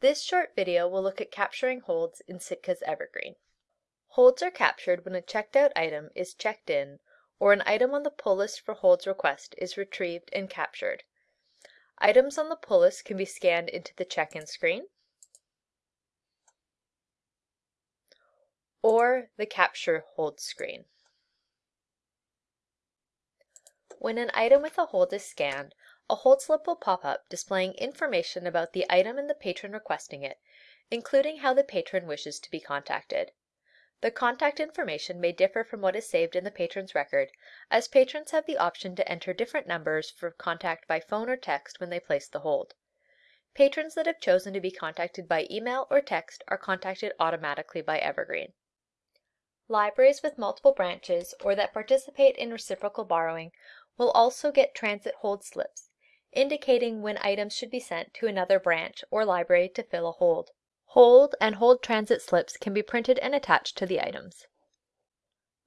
This short video will look at capturing holds in Sitka's Evergreen. Holds are captured when a checked out item is checked in or an item on the pull list for holds request is retrieved and captured. Items on the pull list can be scanned into the check-in screen or the capture hold screen. When an item with a hold is scanned, a hold slip will pop up displaying information about the item and the patron requesting it, including how the patron wishes to be contacted. The contact information may differ from what is saved in the patron's record, as patrons have the option to enter different numbers for contact by phone or text when they place the hold. Patrons that have chosen to be contacted by email or text are contacted automatically by Evergreen. Libraries with multiple branches or that participate in reciprocal borrowing will also get transit hold slips, indicating when items should be sent to another branch or library to fill a hold. Hold and hold transit slips can be printed and attached to the items.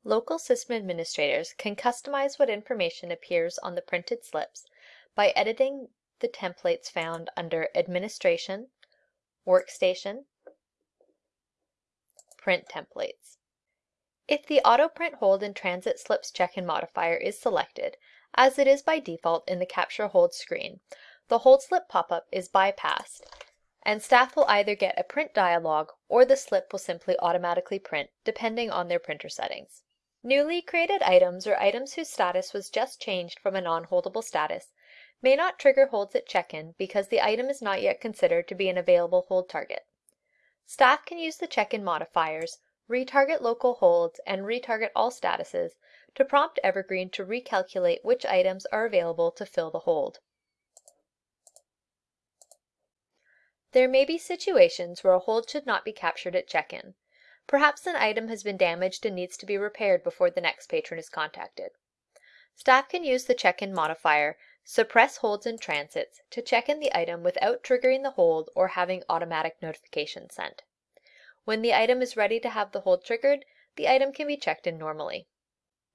Local system administrators can customize what information appears on the printed slips by editing the templates found under Administration, Workstation, Print Templates. If the Auto Print Hold and Transit Slips check-in modifier is selected, as it is by default in the Capture Hold screen, the hold slip pop-up is bypassed, and staff will either get a print dialog or the slip will simply automatically print, depending on their printer settings. Newly created items or items whose status was just changed from a non-holdable status may not trigger holds at check-in because the item is not yet considered to be an available hold target. Staff can use the check-in modifiers, retarget local holds, and retarget all statuses to prompt Evergreen to recalculate which items are available to fill the hold. There may be situations where a hold should not be captured at check-in. Perhaps an item has been damaged and needs to be repaired before the next patron is contacted. Staff can use the check-in modifier, suppress holds and transits, to check in the item without triggering the hold or having automatic notification sent. When the item is ready to have the hold triggered, the item can be checked in normally.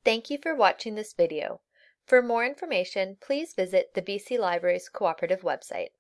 Thank you for watching this video. For more information, please visit the BC Libraries Cooperative website.